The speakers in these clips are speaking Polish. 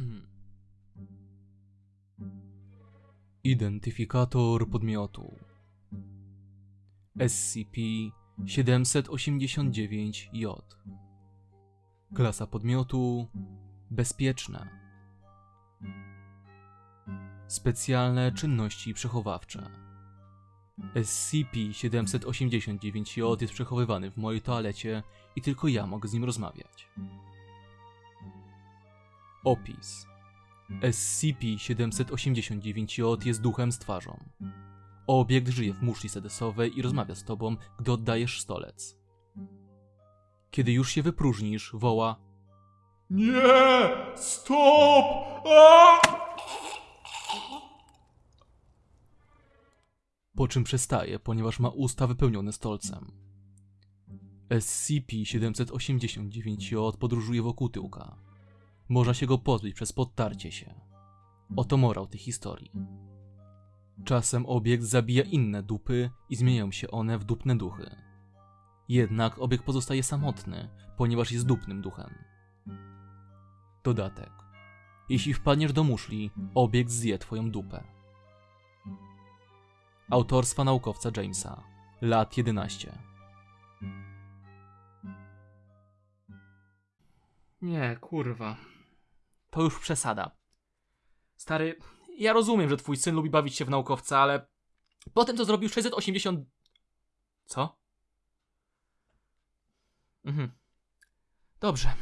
Identyfikator podmiotu. SCP-789-J Klasa podmiotu Bezpieczne Specjalne czynności przechowawcze. SCP-789-J jest przechowywany w mojej toalecie i tylko ja mogę z nim rozmawiać. Opis SCP-789-J jest duchem z twarzą. Obiekt żyje w muszli sedesowej i rozmawia z tobą, gdy oddajesz stolec. Kiedy już się wypróżnisz, woła Nie! Stop! A! po czym przestaje, ponieważ ma usta wypełnione stolcem. SCP-789-J podróżuje wokół tyłka. Można się go pozbyć przez podtarcie się. Oto morał tej historii. Czasem obiekt zabija inne dupy i zmieniają się one w dupne duchy. Jednak obiekt pozostaje samotny, ponieważ jest dupnym duchem. Dodatek. Jeśli wpadniesz do muszli, obiekt zje twoją dupę. Autorstwa naukowca Jamesa. Lat 11. Nie, kurwa. To już przesada. Stary, ja rozumiem, że twój syn lubi bawić się w naukowca, ale potem to zrobił 680... Co? Mhm. Dobrze.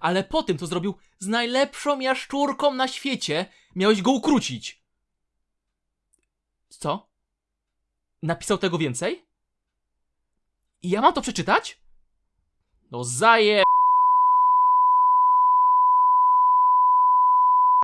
Ale po tym, co zrobił z najlepszą jaszczurką na świecie, miałeś go ukrócić. Co? Napisał tego więcej? I ja mam to przeczytać? No zaje...